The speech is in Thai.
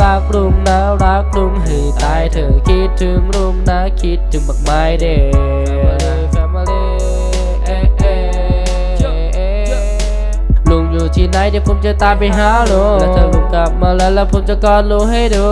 รักลุงนะรักลุงให้ตายเธอคิดถึงลุงนะคิดถึงบักไม้เด้ Family เอเอเอลุงอยู่ที่ไหนเดี๋ยวผมจะตามไปหาลุงและถ้าลุงกลับมาแล้วแล้วผมจะกอดลุงให้ดู